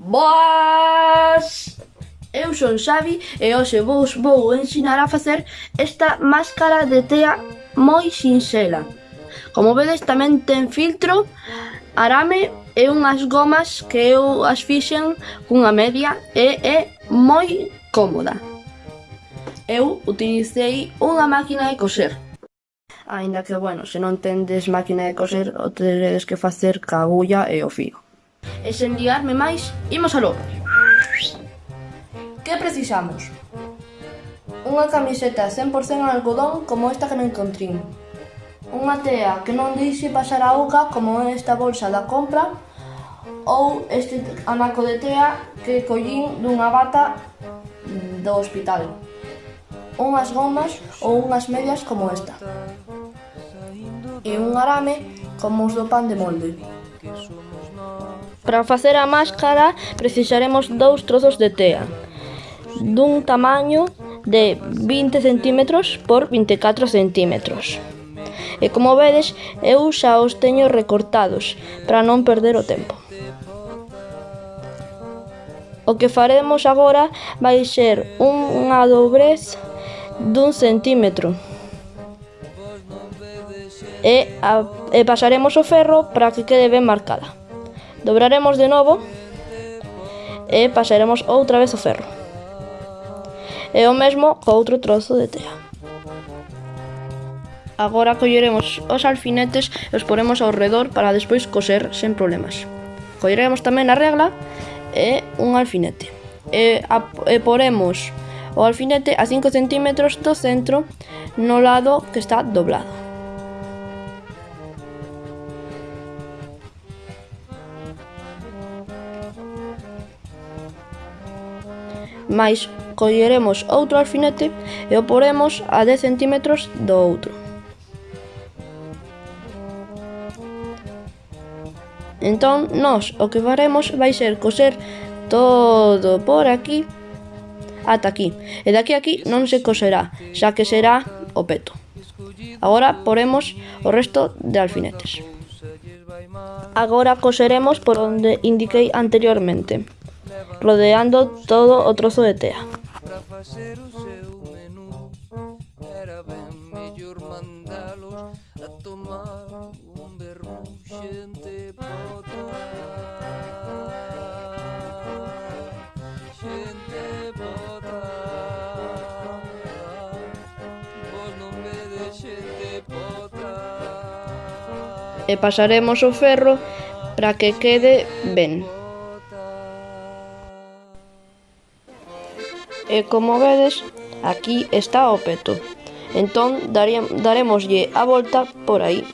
Boas! Eu son Xavi e hoxe vos vou ensinar a facer esta máscara de tea moi sinxela. Como vedes tamén ten filtro, arame e unhas gomas que eu as fixen cunha media e é moi cómoda. Eu utilicei unha máquina de coser. Ainda que, bueno, se non tendes máquina de coser, o teredes que facer ca agulla e o fío. E sen liarme máis, imos aló. Que precisamos? Unha camiseta 100% en algodón como esta que non encontrín. Unha tea que non deixe pasar a auga como esta bolsa da compra ou este anaco de tea que collín dunha bata do hospital. Unhas gomas ou unhas medias como esta. E un arame como os do pan de molde. Para facer a máscara precisaremos dous trozos de tea dun tamaño de 20 cm por 24 cm. E como vedes, eu xa os teño recortados para non perder o tempo. O que faremos agora vai ser unha dobrez dun centímetro. E, a, e pasaremos o ferro para que quede ben marcada. Dobraremos de novo e pasaremos outra vez o ferro. E o mesmo co outro trozo de tea. Agora colleremos os alfinetes e os poremos ao redor para despois coser sen problemas. Colleremos tamén a regla e un alfinete. E, a, e poremos o alfinete a 5 cm do centro no lado que está doblado. mais colleremos outro alfinete e o poremos a 10 cm do outro. Entón, nós o que faremos vai ser coser todo por aquí ata aquí. E daqui a aquí non se coserá, xa que será o peto. Agora poremos o resto de alfinetes. Agora coseremos por onde indiquei anteriormente. rodeando todo o trozo de tea. E pasaremos o ferro para que quede ben. e como vedes, aquí está o peto. Entón daremoslle a volta por aí.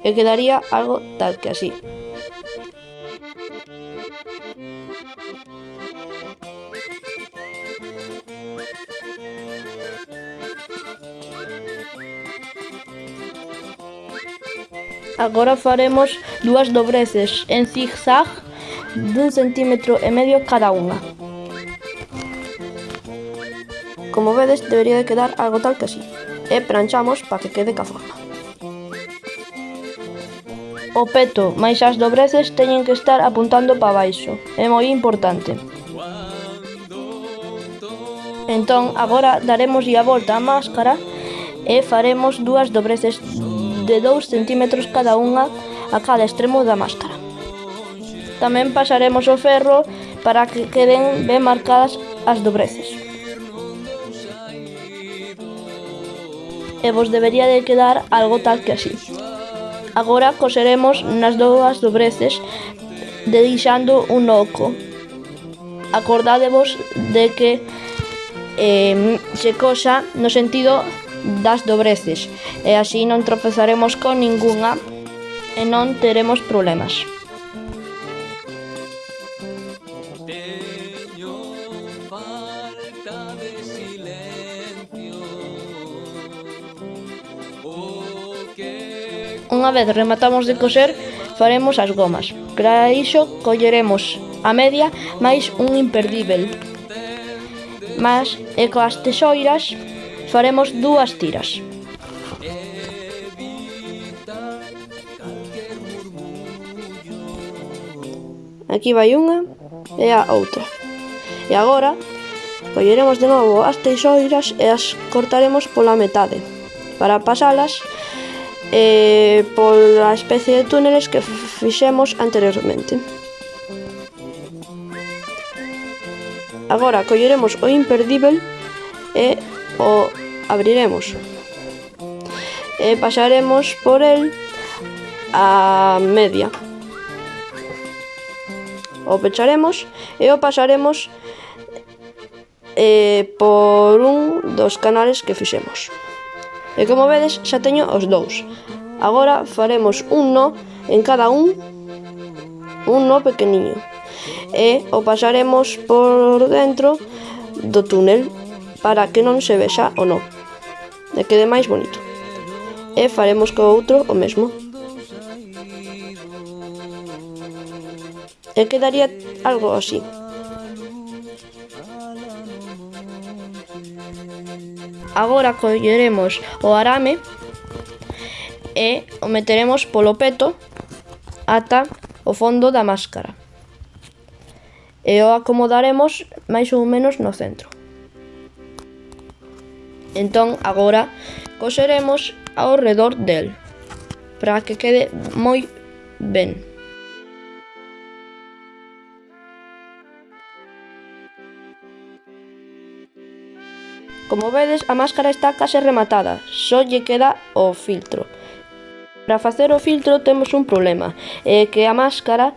E quedaría algo tal que así. Agora faremos dúas dobreces en zigzag dun centímetro e medio cada unha. Como vedes, debería de quedar algo tal que así. E pranchamos para que quede ca forma. O peto, mais as dobreces teñen que estar apuntando para baixo. É moi importante. Entón, agora daremos a volta á máscara e faremos dúas dobreces de 2 cm cada unha a cada extremo da máscara. Tamén pasaremos o ferro para que queden ben marcadas as dobreces. e vos debería de quedar algo tal que así. Agora coseremos nas dúas dobreces deixando un oco. Acordádevos de que eh, se cosa no sentido das dobreces e así non tropezaremos con ningunha e non teremos problemas. Unha vez rematamos de coser, faremos as gomas. Para iso, colleremos a media máis un imperdível. Mas, e coas tesoiras, faremos dúas tiras. Aquí vai unha e a outra. E agora, colleremos de novo as teixoiras e as cortaremos pola metade, para pasalas eh, pola especie de túneles que fixemos anteriormente. Agora colleremos o imperdível e o abriremos. E pasaremos por el a media. O pecharemos e o pasaremos eh, por un dos canales que fixemos. E como vedes xa teño os dous. Agora faremos un nó en cada un, un nó pequeniño. E o pasaremos por dentro do túnel para que non se vexa o nó. E quede máis bonito. E faremos co outro o mesmo. E quedaría algo así. Agora colleremos o arame e o meteremos polo peto ata o fondo da máscara. E o acomodaremos máis ou menos no centro. Entón, agora, coseremos ao redor del, para que quede moi ben. Como vedes, a máscara está case rematada, só lle queda o filtro. Para facer o filtro temos un problema, é que a máscara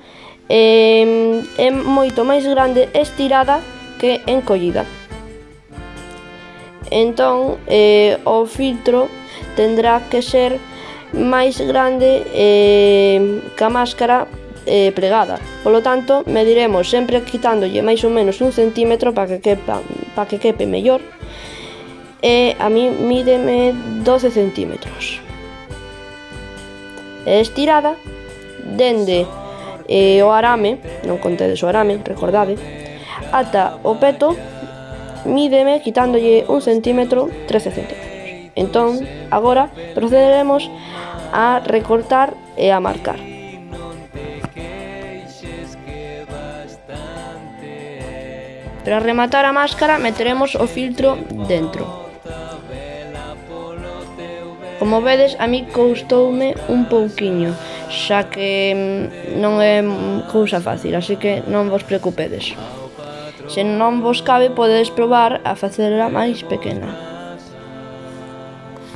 é, é moito máis grande estirada que encollida. Entón, é, o filtro tendrá que ser máis grande é, que a máscara eh, plegada. Polo tanto, mediremos sempre quitándolle máis ou menos un centímetro para que quepa, para que quepe mellor e a mí mídeme 12 centímetros. E estirada, dende eh, o arame, non contedes o arame, recordade, ata o peto, mídeme quitándolle un centímetro, 13 centímetros. Entón, agora procederemos a recortar e a marcar. Para rematar a máscara meteremos o filtro dentro. Como vedes, a mí costoume un pouquiño, xa que mm, non é cousa fácil, así que non vos preocupedes. Se non vos cabe, podedes probar a facela máis pequena.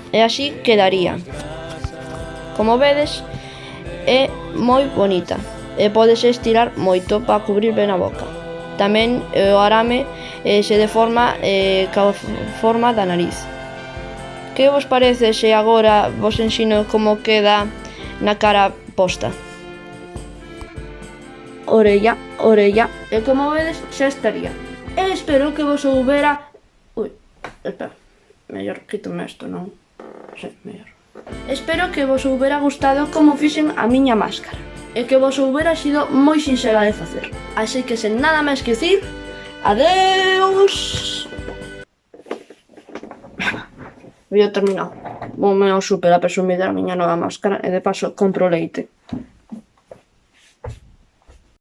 E así quedaría. Como vedes, é moi bonita e podes estirar moito para cubrir ben a boca. Tamén eh, o arame eh, se deforma eh, ca forma da nariz. Que vos parece se agora vos ensino como queda na cara posta? Orella, orella, e como vedes xa estaría. E espero que vos houbera... Ui, espera, mellor quítome isto, non? Sí, mellor. Espero que vos houbera gustado como fixen a miña máscara e que vos houbera sido moi sinxela de facer. Así que sen nada máis que dicir, adeus! Vídeo terminado. Vou me super a presumir da miña nova máscara e de paso compro leite.